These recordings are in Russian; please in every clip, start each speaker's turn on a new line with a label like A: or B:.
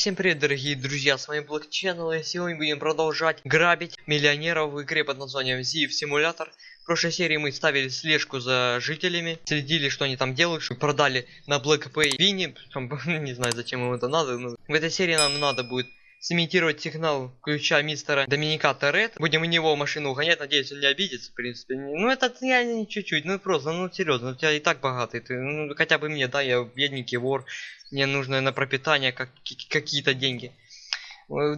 A: Всем привет, дорогие друзья, с вами Black и сегодня будем продолжать грабить миллионеров в игре под названием Ziv Simulator. В прошлой серии мы ставили слежку за жителями, следили, что они там делают, что продали на Black Pay Винни, не знаю, зачем им это надо, но в этой серии нам надо будет сымитировать сигнал ключа мистера Доминика Торет. Будем у него машину угонять, надеюсь, он не обидится, в принципе. Ну, это я не чуть-чуть, ну просто, ну серьезно, у тебя и так богатый, ты, ну, хотя бы мне, да, я бедненький вор, мне нужно на пропитание как, какие-то деньги.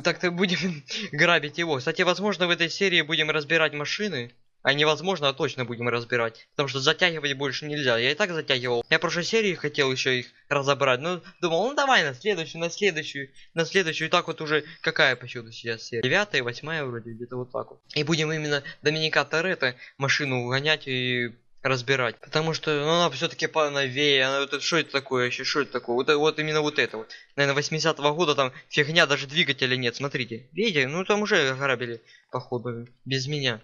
A: Так-то будем грабить его. Кстати, возможно, в этой серии будем разбирать машины. А невозможно, а точно будем разбирать. Потому что затягивать больше нельзя. Я и так затягивал. Я в прошлой серии хотел еще их разобрать. Но думал, ну давай на следующую, на следующую, на следующую. И так вот уже какая по счету сейчас серия? Девятая, восьмая вроде, где-то вот так вот. И будем именно Доминика Торетто машину угонять и разбирать. Потому что ну, она все-таки поновее. Она вот что это такое еще? Что это такое? Вот, вот именно вот это вот. Наверное, 80-го года там фигня, даже двигателя нет. Смотрите. Видите? Ну там уже грабили, походу, без меня.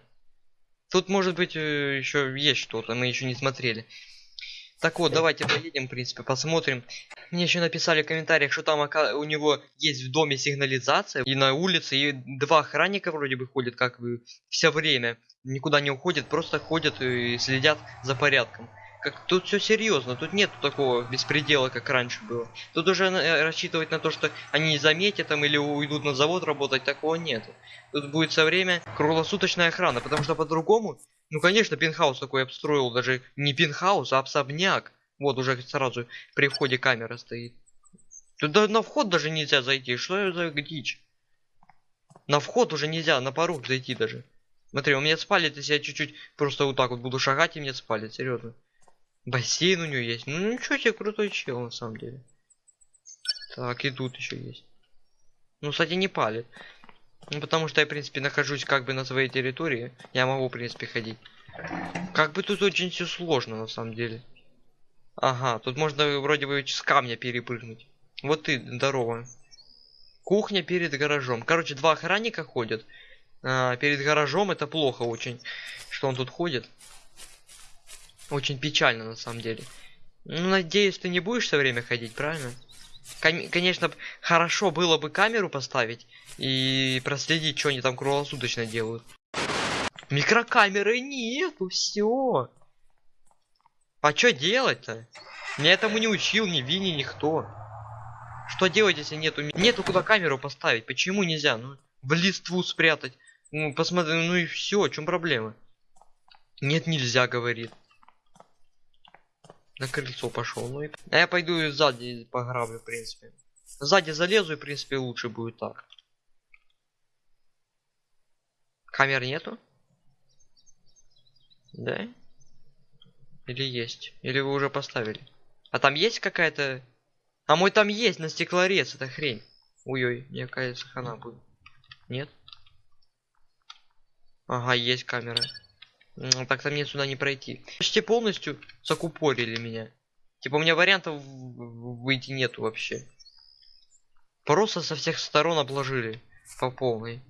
A: Тут может быть э, еще есть что-то, мы еще не смотрели. Так вот, давайте поедем, в принципе, посмотрим. Мне еще написали в комментариях, что там у него есть в доме сигнализация и на улице, и два охранника вроде бы ходят как бы все время. Никуда не уходят, просто ходят и следят за порядком. Как тут все серьезно, тут нет такого беспредела, как раньше было. Тут уже э, рассчитывать на то, что они заметят там или уйдут на завод работать, такого нет. Тут будет со время круглосуточная охрана, потому что по-другому, ну конечно, пентхаус такой обстроил, даже не пентхаус, а особняк. Вот уже сразу при входе камера стоит. Туда на вход даже нельзя зайти, что за дичь? На вход уже нельзя, на порог зайти даже. Смотри, у меня спалит, если я чуть-чуть просто вот так вот буду шагать, и мне спалит, серьезно. Бассейн у него есть. Ну ничего себе, крутой чел на самом деле. Так, и тут еще есть. Ну, кстати, не палит. Ну, потому что я, в принципе, нахожусь как бы на своей территории. Я могу, в принципе, ходить. Как бы тут очень все сложно, на самом деле. Ага, тут можно вроде бы с камня перепрыгнуть. Вот ты, здорово. Кухня перед гаражом. Короче, два охранника ходят. А, перед гаражом это плохо очень, что он тут ходит. Очень печально на самом деле. Ну, надеюсь, ты не будешь все время ходить, правильно? Кон конечно, хорошо было бы камеру поставить и проследить, что они там круглосуточно делают. Микрокамеры нету, все. А что делать-то? Меня этому не учил ни Винни, никто. Что делать, если нету нету куда камеру поставить? Почему нельзя? Ну, в листву спрятать. Ну, посмотри, ну и все, в чем проблема? Нет, нельзя, говорит. На крыльцо пошел. Ну и... А я пойду сзади пограблю, в принципе. Сзади залезу и, в принципе, лучше будет так. Камер нету? Да? Или есть? Или вы уже поставили? А там есть какая-то... А мой там есть на стеклорез, это хрень. Ой-ой, мне кажется, хана будет. Нет? Ага, есть камера. Так-то мне сюда не пройти. Почти полностью закупорили меня. Типа у меня вариантов выйти нету вообще. Просто со всех сторон обложили. По полной.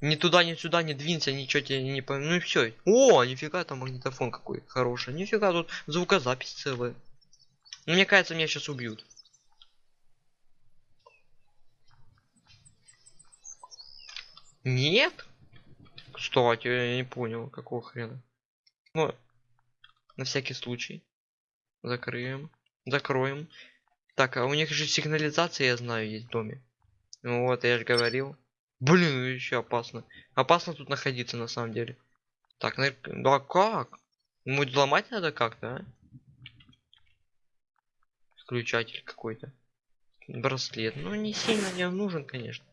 A: Ни туда, ни сюда, не двинься, ничего тебе не по... Ну и все. О, нифига там магнитофон какой хороший. Нифига тут звукозапись целая. Ну, мне кажется, меня сейчас убьют. Нет? Кстати, я не понял, какого хрена. Ну, на всякий случай. Закрыем. Закроем. Так, а у них же сигнализация, я знаю, есть в доме. Ну вот, я же говорил. Блин, еще опасно. Опасно тут находиться, на самом деле. Так, на... да как? Ему взломать надо как-то, а? Включатель какой-то. Браслет. Ну, не сильно не нужен, конечно.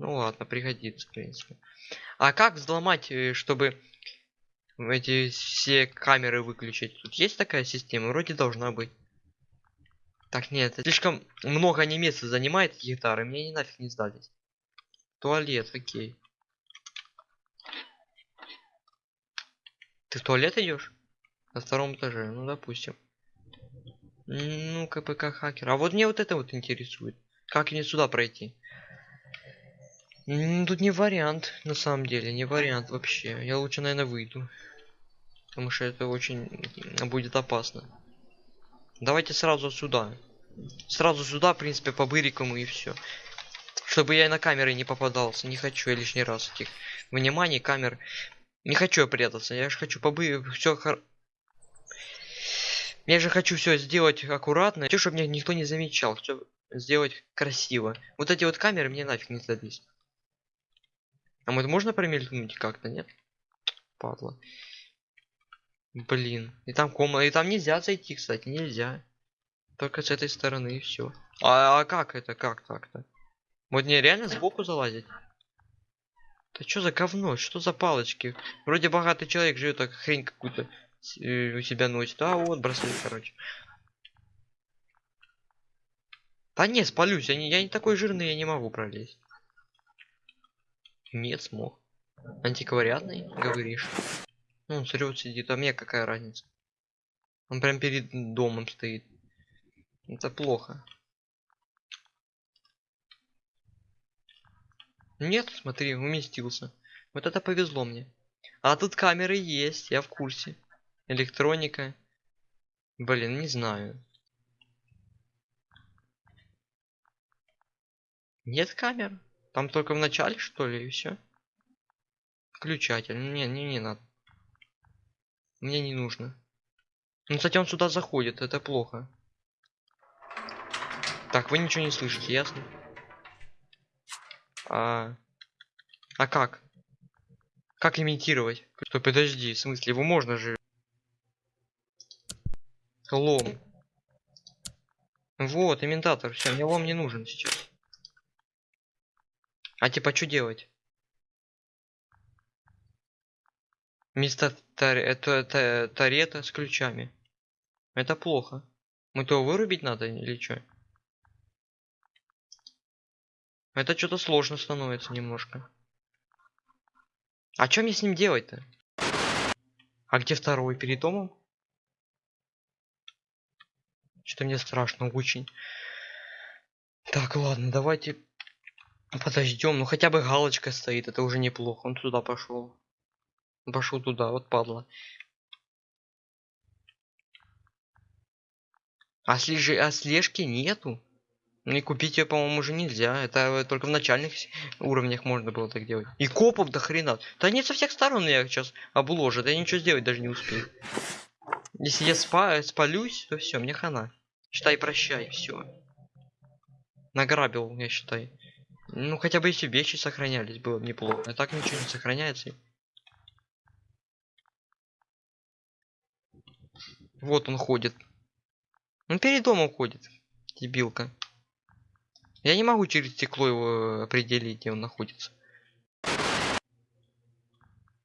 A: Ну ладно, пригодится, в принципе. А как взломать, э, чтобы эти все камеры выключить? Тут есть такая система? Вроде должна быть. Так, нет, слишком много не места занимает гитары. Мне не нафиг не сдались. Туалет, окей. Ты в туалет идешь? На втором этаже, ну допустим. Ну, КПК хакер. А вот мне вот это вот интересует. Как мне сюда пройти? Тут не вариант, на самом деле, не вариант вообще. Я лучше, наверное, выйду. Потому что это очень будет опасно. Давайте сразу сюда. Сразу сюда, в принципе, по бырикам и все. Чтобы я и на камеры не попадался. Не хочу я лишний раз этих вниманий камер. Не хочу я прятаться. Я же хочу побы... Все хор... Я же хочу все сделать аккуратно. Хочу, чтобы меня никто не замечал. Все сделать красиво. Вот эти вот камеры мне нафиг не сдались. А вот можно промелькнуть как-то, нет? Падла. Блин. И там комната. И там нельзя зайти, кстати, нельзя. Только с этой стороны и все. А, а как это? Как так-то? Вот не реально сбоку залазить? Да что за говно? Что за палочки? Вроде богатый человек живет, так хрень какую-то э, у себя носит. А вот браслет, короче. Да не, спалюсь. Я не, я не такой жирный, я не могу пролезть. Нет, смог. Антиквариатный, говоришь? Ну, он срет сидит, а мне какая разница? Он прям перед домом стоит. Это плохо. Нет, смотри, уместился. Вот это повезло мне. А тут камеры есть, я в курсе. Электроника. Блин, не знаю. Нет камер? Там только в начале, что ли, и все? Включатель. Не, не, не надо. Мне не нужно. Ну, кстати, он сюда заходит, это плохо. Так, вы ничего не слышите, ясно? А, а как? Как имитировать? Стой, подожди, в смысле, его можно же... Лом. Вот, имитатор, все, мне лом не нужен сейчас. А типа, что делать? Вместо это, тарета с ключами. Это плохо. Мы то вырубить надо или что? Это что-то сложно становится немножко. А что мне с ним делать-то? А где второй? Перед домом? Что-то мне страшно очень. Так, ладно, давайте подождем. Ну хотя бы галочка стоит, это уже неплохо. Он туда пошел. Пошел туда, вот падла. А, слежи, а слежки нету. И купить ее, по-моему, уже нельзя. Это только в начальных уровнях можно было так делать. И копов до хрена. Да нет, со всех сторон я сейчас обложат. Я ничего сделать даже не успею. Если я спа спалюсь, то все, мне хана. Считай, прощай, все. Награбил, я считай. Ну, хотя бы если вещи сохранялись, было бы неплохо. А так ничего не сохраняется. Вот он ходит. Он перед домом ходит. Дебилка. Я не могу через стекло его определить, где он находится.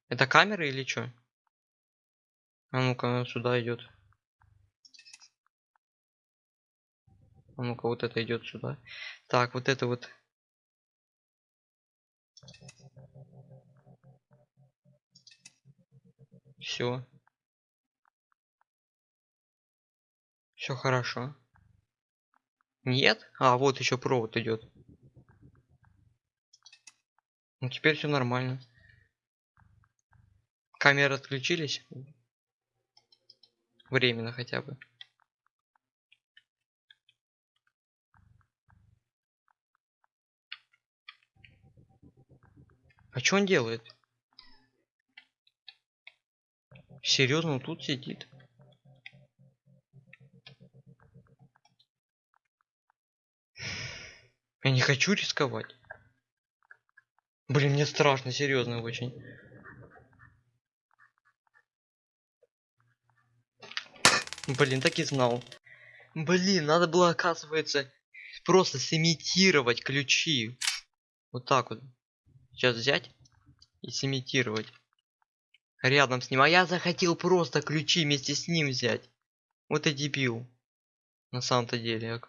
A: Это камера или что? А ну-ка, сюда идет. А ну-ка, вот это идет сюда. Так, вот это вот. Все. Все хорошо. Нет? А, вот еще провод идет. Ну теперь все нормально. Камеры отключились. Временно хотя бы. А что он делает? Серьезно, он тут сидит. Я не хочу рисковать. Блин, мне страшно, серьезно очень. Блин, так и знал. Блин, надо было, оказывается, просто сымитировать ключи. Вот так вот. Сейчас взять и сымитировать. Рядом с ним. А я захотел просто ключи вместе с ним взять. Вот и дебил. На самом-то деле.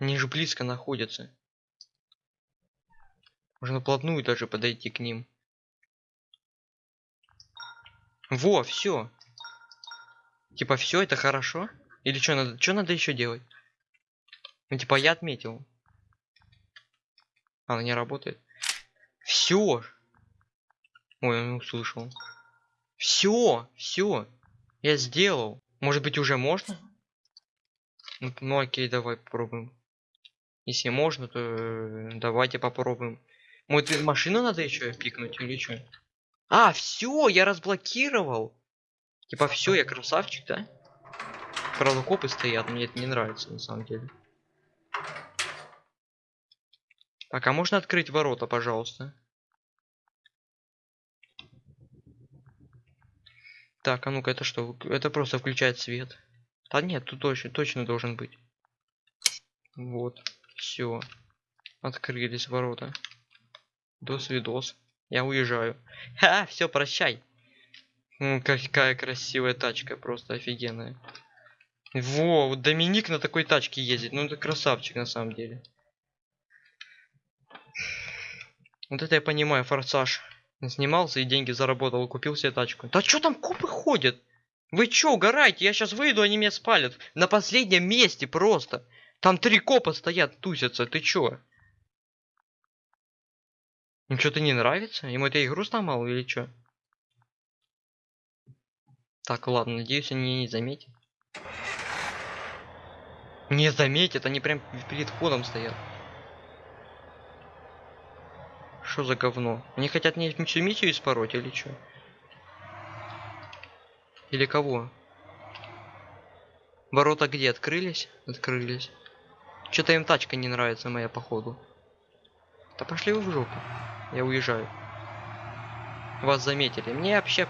A: Они же близко находятся. Можно вплотную даже подойти к ним. Во, все. Типа все, это хорошо? Или что надо? Что надо еще делать? Ну типа я отметил. Она не работает. Все. Ой, он услышал. Все, все. Я сделал. Может быть уже можно? Ну, ну окей, давай попробуем. Если можно, то э, давайте попробуем. Может, машину надо еще пикнуть или что? А, все, я разблокировал. Типа все, я красавчик, да? Правда, копы стоят, мне это не нравится на самом деле. Так, а можно открыть ворота, пожалуйста? Так, а ну-ка, это что? Это просто включает свет. Да нет, тут точно, точно должен быть. Вот, все. Открылись ворота. До свидос. Я уезжаю. Ха, все, прощай. Какая красивая тачка, просто офигенная. Во, Доминик на такой тачке ездит. Ну, это красавчик на самом деле. Вот это я понимаю, форсаж. Снимался и деньги заработал, купил себе тачку. Да что там копы ходят? Вы чё, угораете? Я сейчас выйду, они меня спалят. На последнем месте просто. Там три копа стоят, тусятся. Ты чё? Им что-то не нравится? Ему эта игру сломал или чё? Так, ладно, надеюсь, они не заметят. Не заметят, они прям перед входом стоят. Что за говно? Они хотят мне миссию испороть или что? Или кого? Ворота где открылись? Открылись. Что-то им тачка не нравится моя походу. Да пошли вы в жопу. Я уезжаю. Вас заметили. Мне вообще...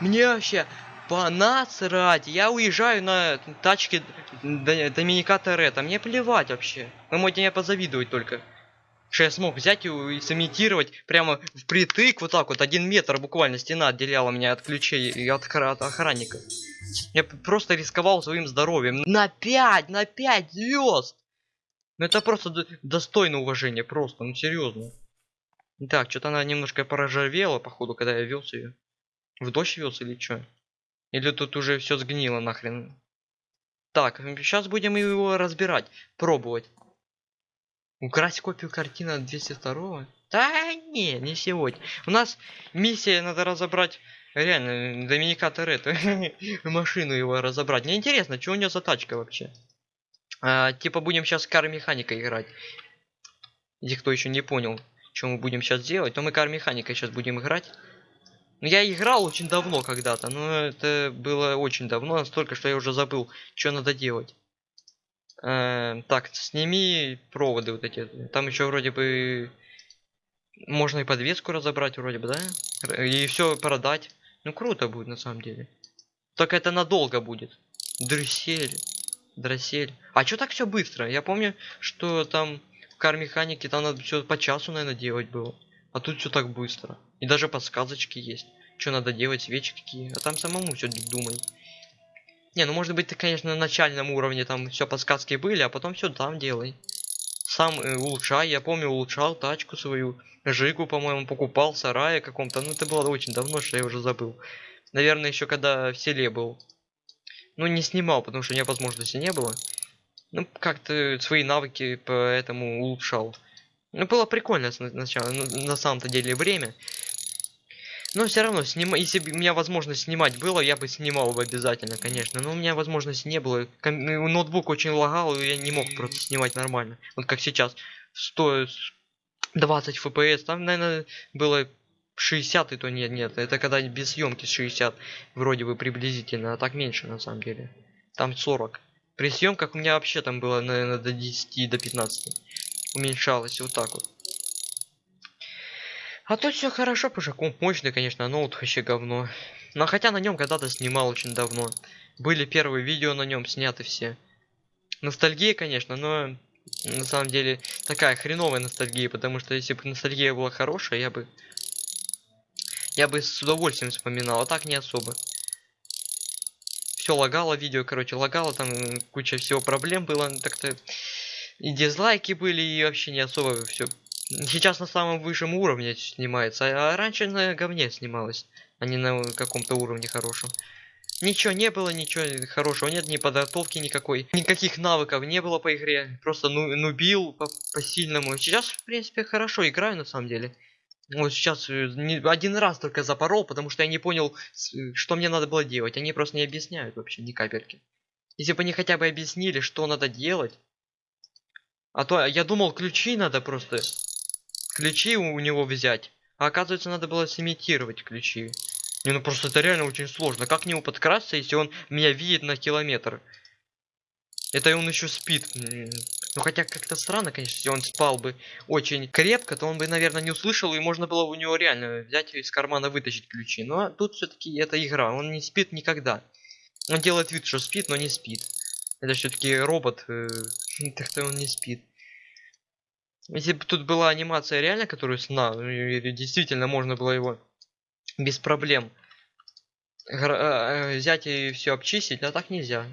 A: Мне вообще понасрать. Я уезжаю на тачке Доминика Торетто. Мне плевать вообще. Вы можете меня позавидовать только что я смог взять и сымитировать прямо впритык, вот так вот, один метр буквально стена отделяла меня от ключей и от, от охранника. Я просто рисковал своим здоровьем. На 5, на 5 звезд! Ну это просто достойно уважения, просто, ну серьезно. Так, что-то она немножко порожавела, походу, когда я вез ее. В дождь вез или что? Или тут уже все сгнило нахрен? Так, сейчас будем его разбирать, пробовать. Украсть копию картины 202 Да не, не сегодня. У нас миссия надо разобрать реально Доминика Торетто. Машину его разобрать. Мне интересно, что у него за тачка вообще. А, типа будем сейчас кар механика играть. Если кто еще не понял, что мы будем сейчас делать, то мы кар механика сейчас будем играть. Ну, я играл очень давно когда-то, но это было очень давно, настолько, что я уже забыл, что надо делать. Э, так, сними проводы вот эти. Там еще вроде бы можно и подвеску разобрать вроде бы, да? И все продать. Ну круто будет на самом деле. Только это надолго будет. Дрессель. Дроссель. А что так все быстро? Я помню, что там в кар механике там надо все по часу, наверное, делать было. А тут все так быстро. И даже подсказочки есть. Что надо делать, свечи какие. А там самому все думай. Не, ну может быть ты, конечно, на начальном уровне там все подсказки были, а потом все там делай. Сам э, улучшай, я помню, улучшал тачку свою, Жигу, по-моему, покупал, сарая каком-то, ну это было очень давно, что я уже забыл. Наверное, еще когда в селе был. Ну, не снимал, потому что у меня возможности не было. Ну, как-то свои навыки поэтому улучшал. Ну, было прикольно сначала, ну, на самом-то деле время. Но все равно, снима... если бы у меня возможность снимать было, я бы снимал бы обязательно, конечно. Но у меня возможности не было. Ком... Ну, ноутбук очень лагал, и я не мог просто снимать нормально. Вот как сейчас. 120 FPS, там, наверное, было 60 и то нет, нет. Это когда без съемки 60, вроде бы приблизительно, а так меньше на самом деле. Там 40. При съемках у меня вообще там было, наверное, до 10, до 15. Уменьшалось вот так вот. А тут все хорошо, потому комп мощный, конечно, ноут вообще говно. Но хотя на нем когда-то снимал очень давно. Были первые видео на нем сняты все. Ностальгия, конечно, но на самом деле такая хреновая ностальгия, потому что если бы ностальгия была хорошая, я бы я бы с удовольствием вспоминал, а так не особо. Все лагало видео, короче, лагало, там куча всего проблем было, так-то и дизлайки были, и вообще не особо все Сейчас на самом высшем уровне снимается, а раньше на говне снималось, а не на каком-то уровне хорошем. Ничего не было, ничего хорошего нет, ни подготовки никакой, никаких навыков не было по игре, просто ну, нубил по, по. Сейчас, в принципе, хорошо играю на самом деле. Вот сейчас э, один раз только запорол, потому что я не понял, э, что мне надо было делать. Они просто не объясняют вообще ни капельки. Если бы они хотя бы объяснили, что надо делать. А то я думал, ключи надо просто... Ключи у него взять. А оказывается, надо было сымитировать ключи. Не, ну просто это реально очень сложно. Как к нему подкрасться, если он меня видит на километр? Это и он еще спит. Ну хотя как-то странно, конечно, если он спал бы очень крепко, то он бы, наверное, не услышал, и можно было у него реально взять из кармана вытащить ключи. Но тут все-таки это игра, он не спит никогда. Он делает вид, что спит, но не спит. Это все-таки робот, э, так-то он не спит. Если бы тут была анимация реально, которую сна, э, э, действительно можно было его без проблем э, взять и все обчистить, а так нельзя.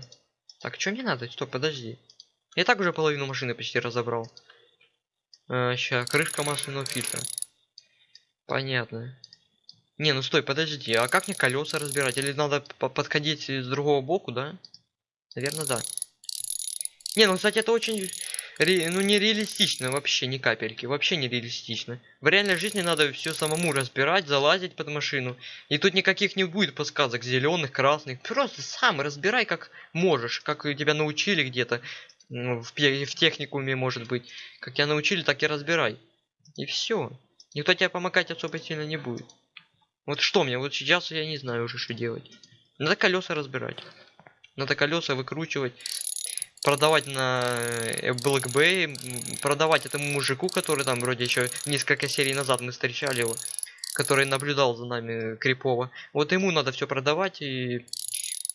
A: Так, что мне надо? Стоп, подожди. Я так уже половину машины почти разобрал. Сейчас, крышка масляного фильтра. Понятно. Не, ну стой, подожди, а как мне колеса разбирать? Или надо по- подходить с другого боку, да? Наверное, да. Не, ну, кстати, это очень, ре- ну, реалистично вообще, ни капельки. Вообще не реалистично. В реальной жизни надо все самому разбирать, залазить под машину. И тут никаких не будет подсказок, зеленых, красных. Просто сам разбирай как можешь, как тебя научили где-то. ну, В, в техникуме, может быть. Как тебя научили, так и разбирай. И все. Никто тебе помогать особо сильно не будет. Вот что мне, вот сейчас я не знаю уже, что делать. Надо колеса разбирать. Надо колеса выкручивать. Продавать на э, Black Bay. м, Продавать этому мужику, который там вроде еще несколько серий назад мы встречали его. Который наблюдал за нами крипово. Вот ему надо все продавать и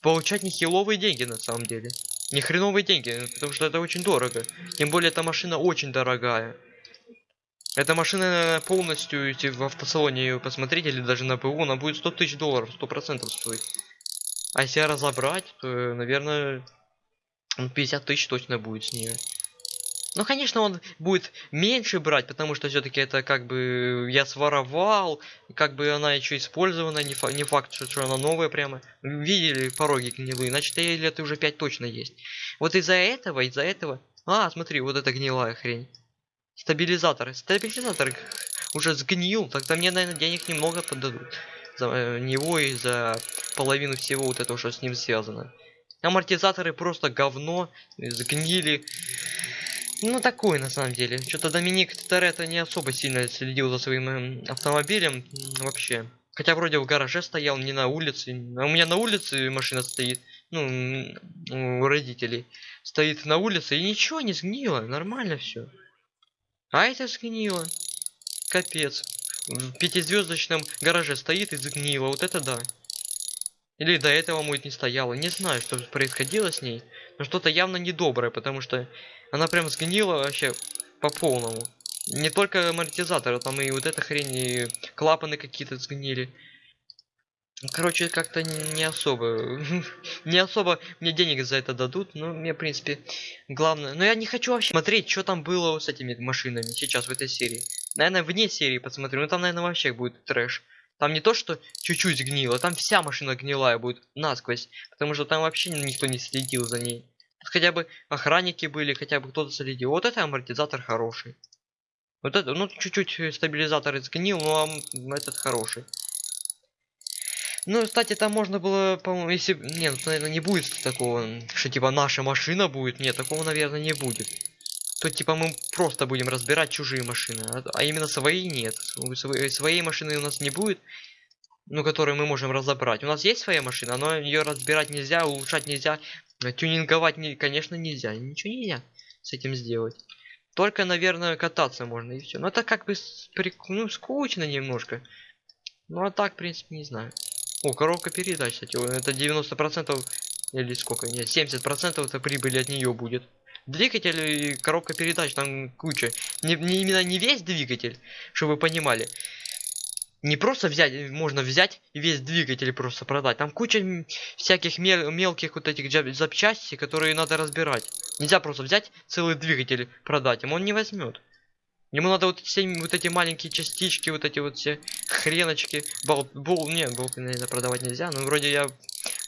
A: получать нехиловые деньги на самом деле. Не хреновые деньги, потому что это очень дорого. Тем более эта машина очень дорогая. Эта машина полностью, если в автосалоне ее посмотреть, или даже на ПУ, она будет 100 тысяч долларов, 100% стоить. А если разобрать, то, наверное, 50 тысяч точно будет с нее. Ну, конечно, он будет меньше брать, потому что все-таки это как бы я своровал, как бы она еще использована, не, фа- не факт, что, что она новая прямо. Видели пороги гнилые, значит, ей лет уже 5 точно есть. Вот из-за этого, из-за этого... А, смотри, вот это гнилая хрень. Стабилизатор. Стабилизатор уже сгнил, тогда мне, наверное, денег немного подадут. За э, него и за половину всего вот этого, что с ним связано. Амортизаторы просто говно, сгнили. Ну, такое на самом деле. Что-то Доминик Торетто не особо сильно следил за своим эм, автомобилем вообще. Хотя вроде в гараже стоял, не на улице. А у меня на улице машина стоит. Ну, у родителей. Стоит на улице и ничего не сгнило. Нормально все. А это сгнило. Капец. В пятизвездочном гараже стоит и сгнило. Вот это да. Или до этого может не стояло. Не знаю, что происходило с ней. Но что-то явно недоброе, потому что она прям сгнила вообще по полному. Не только амортизатор, а там и вот эта хрень, и клапаны какие-то сгнили. Короче, как-то не, особо. не особо мне денег за это дадут, но мне, в принципе, главное. Но я не хочу вообще смотреть, что там было с этими машинами сейчас в этой серии. Наверное, вне серии посмотрю. Ну там, наверное, вообще будет трэш. Там не то, что чуть-чуть гнило, там вся машина гнилая будет насквозь. Потому что там вообще никто не следил за ней. Тут хотя бы охранники были, хотя бы кто-то следил. Вот это амортизатор хороший. Вот это, ну, чуть-чуть стабилизатор сгнил, но ам, этот хороший. Ну, кстати, там можно было, по-моему, если... Нет, наверное, не будет такого, что типа наша машина будет. Нет, такого, наверное, не будет. То типа мы просто будем разбирать чужие машины, а, а именно свои нет. Сво- Своей машины у нас не будет, ну, которую мы можем разобрать. У нас есть своя машина, но ее разбирать нельзя, улучшать нельзя, э, тюнинговать, не, конечно, нельзя. Ничего нельзя с этим сделать. Только, наверное, кататься можно и все. Но это как бы ну, скучно немножко. Ну а так, в принципе, не знаю. О, коробка передач, кстати, это 90% или сколько? Нет, 70% это прибыли от нее будет. Двигатель и коробка передач там куча. Не, не именно не весь двигатель, чтобы вы понимали. Не просто взять, можно взять весь двигатель просто продать. Там куча всяких мел- мелких вот этих запчастей, которые надо разбирать. Нельзя просто взять целый двигатель продать, ему он не возьмет. Ему надо вот все вот эти маленькие частички, вот эти вот все хреночки, болт, бол, не, болты, наверное, продавать нельзя, но вроде я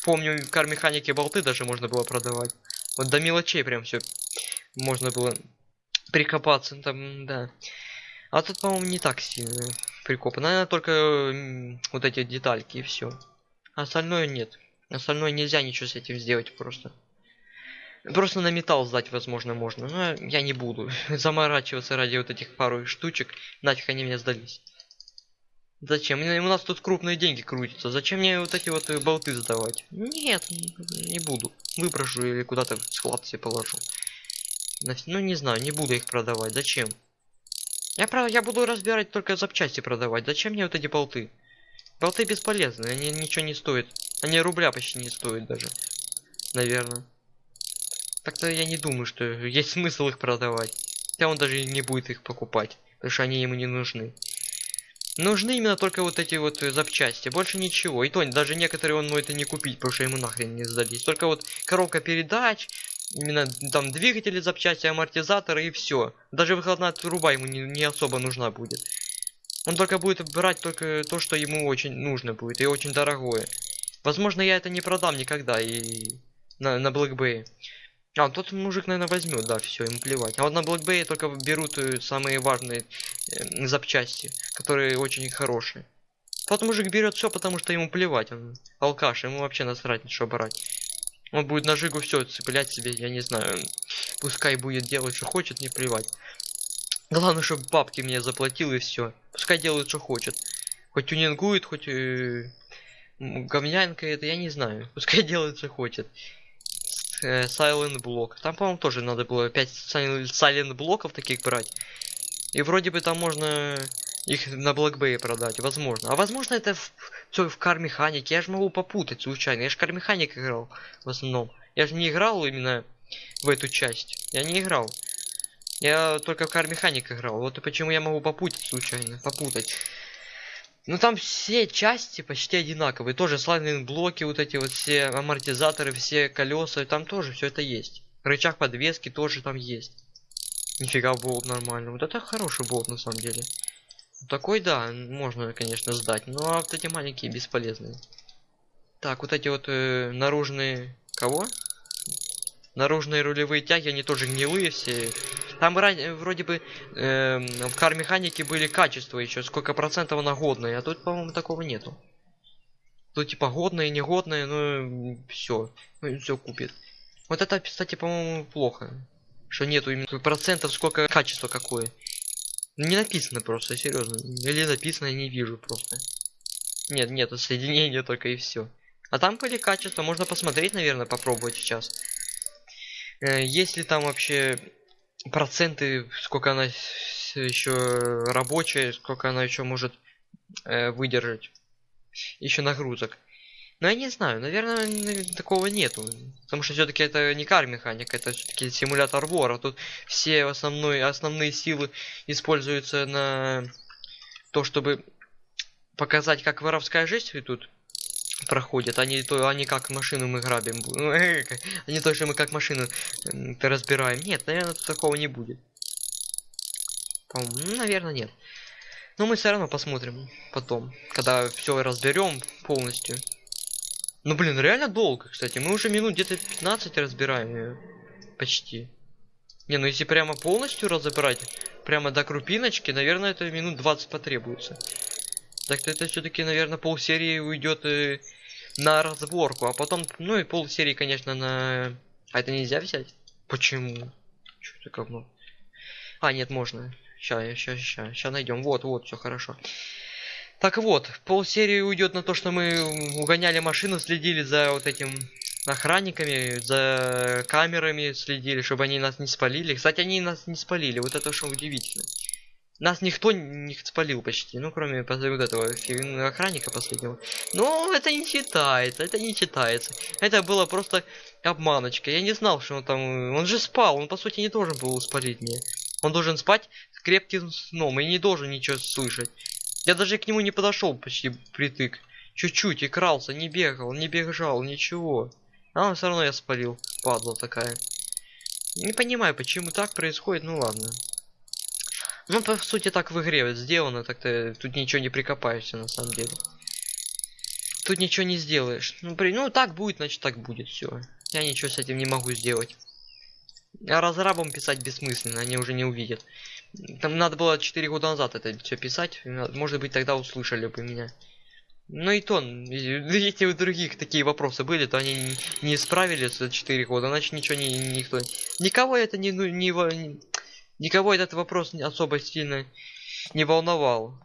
A: помню, в кар-механике болты даже можно было продавать. Вот до мелочей прям все можно было прикопаться, там, да. А тут, по-моему, не так сильно. прикопа. Наверное, только вот эти детальки и все. Остальное нет. Остальное нельзя ничего с этим сделать просто. Просто на металл сдать, возможно, можно. Но я не буду заморачиваться ради вот этих пару штучек. Нафиг они мне сдались. Зачем? У нас тут крупные деньги крутятся. Зачем мне вот эти вот э, болты сдавать? Нет, не буду. Выброшу или куда-то в склад себе положу. Ну, не знаю, не буду их продавать. Зачем? Я, правда, я буду разбирать только запчасти продавать. Зачем мне вот эти болты? Болты бесполезны, они ничего не стоят. Они рубля почти не стоят даже. Наверное. Так-то я не думаю, что есть смысл их продавать. Хотя он даже не будет их покупать. Потому что они ему не нужны. Нужны именно только вот эти вот э, запчасти, больше ничего. И то даже некоторые он может и не купить, потому что ему нахрен не сдались. Только вот коробка передач, именно там двигатели, запчасти, амортизаторы и все. Даже выходная труба ему не, не особо нужна будет. Он только будет брать только то, что ему очень нужно будет, и очень дорогое. Возможно, я это не продам никогда и на, на Black Bay. А, тот мужик, наверное, возьмет, да, все, ему плевать. А вот на Black только берут э, самые важные э, запчасти, которые очень хорошие. Тот мужик берет все, потому что ему плевать. Он алкаш, ему вообще насрать, что брать. Он будет на жигу все цеплять себе, я не знаю. Пускай будет делать, что хочет, не плевать. Главное, чтобы бабки мне заплатил и все. Пускай делает, что хочет. Хоть тюнингует, хоть э, говнянка это, я не знаю. Пускай делает, что хочет э, Silent блок. Там, по-моему, тоже надо было 5 Silent блоков таких брать. И вроде бы там можно их на Блэкбее продать, возможно. А возможно это в, все в кар механике. Я же могу попутать случайно. Я же кар механик играл в основном. Я же не играл именно в эту часть. Я не играл. Я только в кар механик играл. Вот и почему я могу попутать случайно. Попутать. Ну там все части почти одинаковые. Тоже слайдинг блоки, вот эти вот все амортизаторы, все колеса. Там тоже все это есть. Рычаг подвески тоже там есть. Нифига болт нормально. Вот это хороший болт на самом деле. Такой, да, можно, конечно, сдать. Но вот эти маленькие бесполезные. Так, вот эти вот э, наружные... Кого? Наружные рулевые тяги, они тоже гнилые все. Там вроде бы э, в кар механике были качества еще, сколько процентов она годная, а тут, по-моему, такого нету. Тут типа годное, негодное, ну все, ну, все купит. Вот это, кстати, по-моему, плохо. Что нету именно процентов, сколько качество какое. Не написано просто, серьезно. Или написано, не вижу просто. Нет, нету соединения только и все. А там были качества, можно посмотреть, наверное, попробовать сейчас. Э, есть ли там вообще проценты, сколько она еще рабочая, сколько она еще может э, выдержать. Еще нагрузок. Но я не знаю, наверное, такого нету. Потому что все-таки это не кар механик, это все-таки симулятор вора. Тут все основной, основные силы используются на то, чтобы показать, как воровская жизнь тут проходит, они то они как машину мы грабим, ну, они то, что мы как машину разбираем. Нет, наверное, такого не будет. Ну, наверное, нет. Но мы все равно посмотрим потом, когда все разберем полностью. Ну, блин, реально долго, кстати. Мы уже минут где-то 15 разбираем ее. Почти. Не, ну если прямо полностью разобрать, прямо до крупиночки, наверное, это минут 20 потребуется. Так это все-таки, наверное, пол серии уйдет э, на разборку, а потом, ну и пол серии, конечно, на... А это нельзя взять? Почему? Что это говно? А, нет, можно. Сейчас, сейчас, сейчас, сейчас найдем. Вот, вот, все хорошо. Так вот, пол серии уйдет на то, что мы угоняли машину, следили за вот этим охранниками, за камерами следили, чтобы они нас не спалили. Кстати, они нас не спалили, вот это что удивительно. Нас никто не спалил почти, ну кроме вот этого охранника последнего. Но это не считается, это не считается. Это было просто обманочка. Я не знал, что он там... Он же спал, он по сути не должен был спалить мне. Он должен спать с крепким сном и не должен ничего слышать. Я даже к нему не подошел почти притык. Чуть-чуть и крался, не бегал, не бежал, ничего. А все равно я спалил, падла такая. Не понимаю, почему так происходит, ну ладно. Ну, по сути, так в игре вот сделано, так-то тут ничего не прикопаешься, на самом деле. Тут ничего не сделаешь. Ну, при... ну так будет, значит так будет, все. Я ничего с этим не могу сделать. А разрабам писать бессмысленно, они уже не увидят. Там надо было 4 года назад это все писать. Может быть, тогда услышали бы меня. Ну и то, если у других такие вопросы были, то они не, справились за 4 года, значит ничего не, никто... Никого это не, ну, не, не- Никого этот вопрос особо сильно не волновал.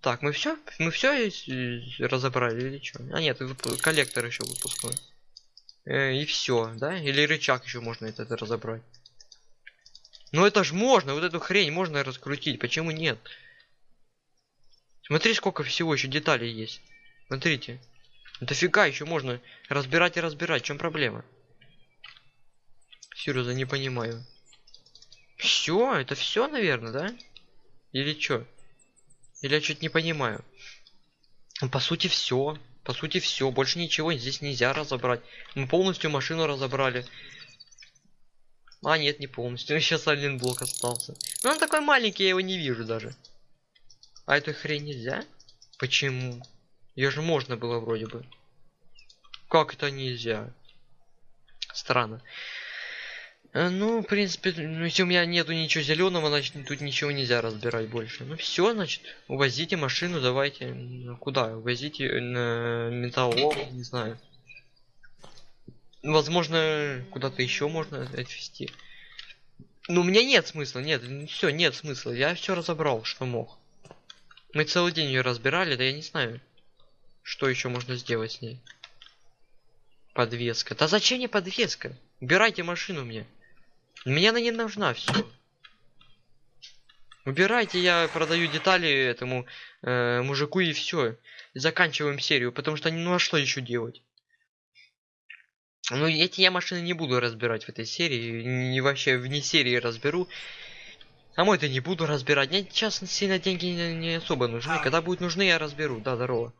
A: Так, мы все? Мы все разобрали или что? А нет, коллектор еще выпускной. Э, и все, да? Или рычаг еще можно этот разобрать. Ну это ж можно, вот эту хрень можно раскрутить, почему нет? Смотри, сколько всего еще деталей есть. Смотрите. Дофига еще можно разбирать и разбирать, в чем проблема? Серьезно, не понимаю. Все, это все, наверное, да? Или что? Или я что-то не понимаю. Ну, По сути, все. По сути, все. Больше ничего здесь нельзя разобрать. Мы полностью машину разобрали. А, нет, не полностью. Сейчас один блок остался. Но он такой маленький, я его не вижу даже. А эту хрень нельзя? Почему? Ее же можно было вроде бы. Как это нельзя? Странно. Э, Ну, в принципе, ну, если у меня нету ничего зеленого, значит тут ничего нельзя разбирать больше. Ну все, значит, увозите машину, давайте. Ну, Куда? Увозите на металлолом, не знаю. Возможно, куда-то еще можно отвезти. Ну, у меня нет смысла, нет, все, нет смысла. Я все разобрал, что мог. Мы целый день ее разбирали, да я не знаю, что еще можно сделать с ней. Подвеска. Да зачем мне подвеска? Убирайте машину мне. Мне она не нужна, все. Убирайте, я продаю детали этому э, мужику и все. Заканчиваем серию, потому что ну а что еще делать? Ну, эти я машины не буду разбирать в этой серии, не вообще вне серии разберу. А мой то не буду разбирать. Мне сейчас сильно деньги не, не особо нужны. Когда будут нужны, я разберу. Да, здорово.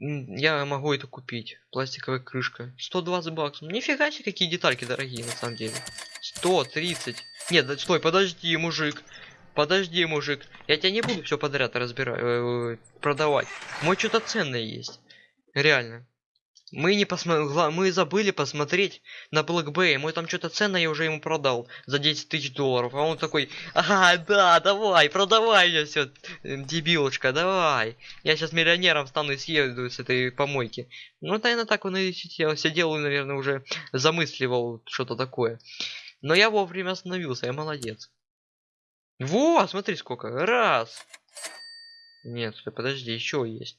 A: Я могу это купить. Пластиковая крышка. 120 баксов. Нифига себе, какие детальки дорогие, на самом деле. 130. Нет, да, стой, подожди, мужик. Подожди, мужик. Я тебя не буду все подряд разбирать, э, продавать. Мой что-то ценное есть. Реально. Мы не посмотрели, мы забыли посмотреть на Bay. Мой там что-то ценное я уже ему продал за 10 тысяч долларов. А он такой, ага, да, давай, продавай мне все, дебилочка, давай. Я сейчас миллионером стану и съеду с этой помойки. Ну, наверное, так он и сидел, сидел и, наверное, уже замысливал что-то такое. Но я вовремя остановился, я молодец. Во, смотри сколько, раз. Нет, подожди, еще есть.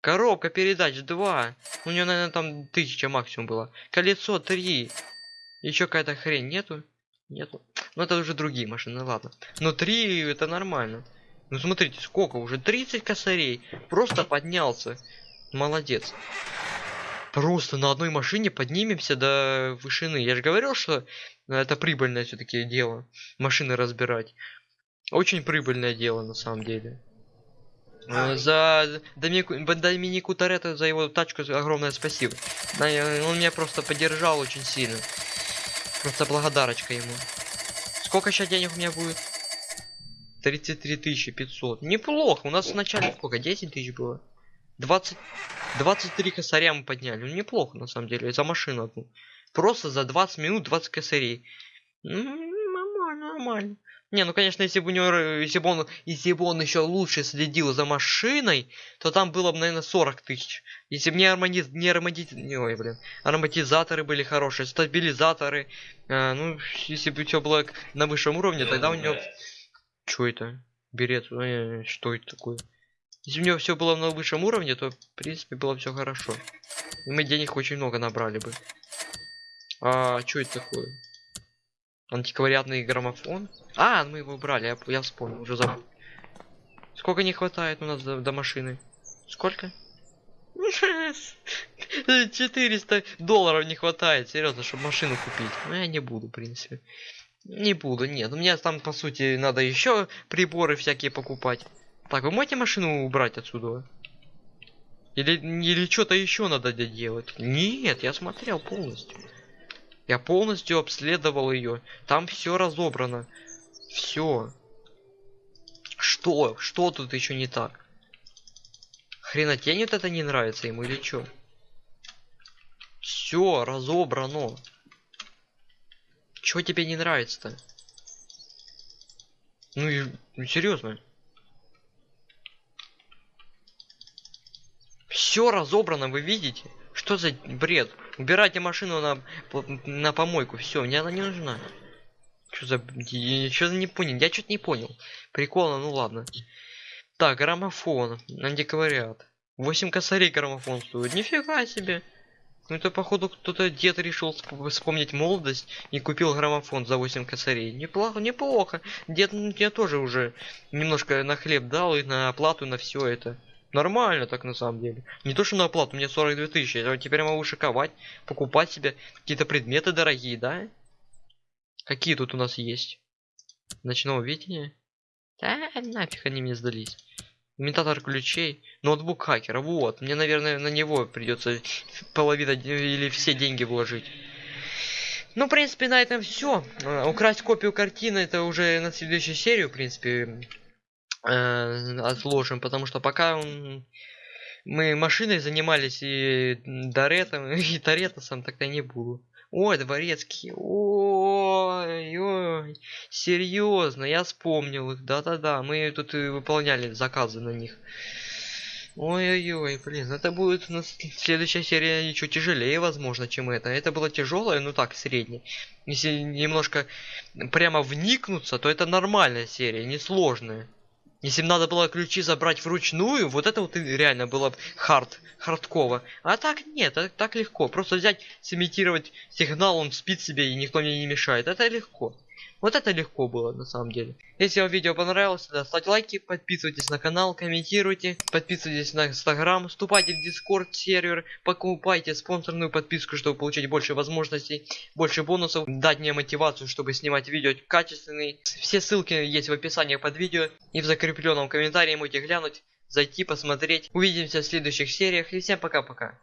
A: Коробка передач 2. У нее, наверное, там тысяча максимум было. Колесо 3. Еще какая-то хрень нету? Нету. Ну это уже другие машины, ладно. Но 3 это нормально. Ну смотрите, сколько уже? 30 косарей. Просто поднялся. Молодец. Просто на одной машине поднимемся до вышины. Я же говорил, что это прибыльное все-таки дело. Машины разбирать. Очень прибыльное дело на самом деле. Э, За Доминику, Доминику Торетто за его тачку огромное спасибо. Он меня просто поддержал очень сильно. Просто благодарочка ему. Сколько сейчас денег у меня будет? 33 500. Неплохо. У нас вначале сколько? 10 тысяч было? 20... 23 косаря мы подняли. Ну, неплохо, на самом деле, за машину одну. Просто за 20 минут 20 косарей. Ну, нормально, нормально. Не, ну конечно, если бы у него, э, если бы он, если бы он еще лучше следил за машиной, то там было бы, наверное, 40 тысяч. Если бы не армониз, не аромати... не, ой, блин, ароматизаторы были хорошие, стабилизаторы, э, ну, если бы все было на высшем уровне, тогда у него... Что это? Берет, э, что это такое? Если у него все было на высшем уровне, то, в принципе, было все хорошо. И мы денег очень много набрали бы. А, что это такое? Антиквариатный граммофон? А, мы его брали, я, я вспомнил, уже забыл. Сколько не хватает у нас до, до машины? Сколько? 400 долларов не хватает, серьезно, чтобы машину купить. Ну, я не буду, в принципе. Не буду, нет. У меня там, по сути, надо еще приборы всякие покупать. Так, вы можете машину убрать отсюда? Или, или что-то еще надо делать? Нет, я смотрел полностью. Я полностью обследовал ее. Там все разобрано. Все. Что? Что тут еще не так? Хренотень вот это не нравится ему или что? Все разобрано. Чего тебе не нравится-то? Ну ну, серьезно. Все разобрано, вы видите? Что за бред? Убирайте машину на, на помойку. Все, мне она не нужна. Что за... Я что-то не понял. Я что-то не понял. Прикольно, ну ладно. Так, граммофон. Антиквариат. 8 косарей граммофон стоит. Нифига себе. Ну это походу кто-то дед решил вспомнить молодость и купил граммофон за 8 косарей. Неплохо, неплохо. Дед мне тоже уже немножко на хлеб дал и на оплату на все это. Нормально так на самом деле. Не то что на оплату, мне 42 тысячи. Я теперь могу шиковать, покупать себе какие-то предметы дорогие, да? Какие тут у нас есть? Ночного видения? Да, нафиг они мне сдались. Имитатор ключей. Ноутбук хакера. Вот. Мне, наверное, на него придется половина или все деньги вложить. Ну, в принципе, на этом все. Украсть копию картины это уже на следующую серию, в принципе, э, отложим, потому что пока он... мы машиной занимались и Доретом, и Торетосом, тогда не буду. Ой, дворецкий. Ой, ой. Серьезно, я вспомнил их. Да-да-да, мы тут и выполняли заказы на них. Ой-ой-ой, блин, это будет у нас следующая серия еще тяжелее, возможно, чем это. Это было тяжелое, ну так, среднее. Если немножко прямо вникнуться, то это нормальная серия, несложная. Если бы надо было ключи забрать вручную, вот это вот реально было хард, хардково. А так нет, так, так легко. Просто взять, сымитировать сигнал, он спит себе и никто мне не мешает. Это легко. Вот это легко было на самом деле. Если вам видео понравилось, то ставьте лайки, подписывайтесь на канал, комментируйте, подписывайтесь на инстаграм, вступайте в дискорд сервер, покупайте спонсорную подписку, чтобы получить больше возможностей, больше бонусов, дать мне мотивацию, чтобы снимать видео качественные. Все ссылки есть в описании под видео и в закрепленном комментарии можете глянуть, зайти, посмотреть. Увидимся в следующих сериях и всем пока-пока.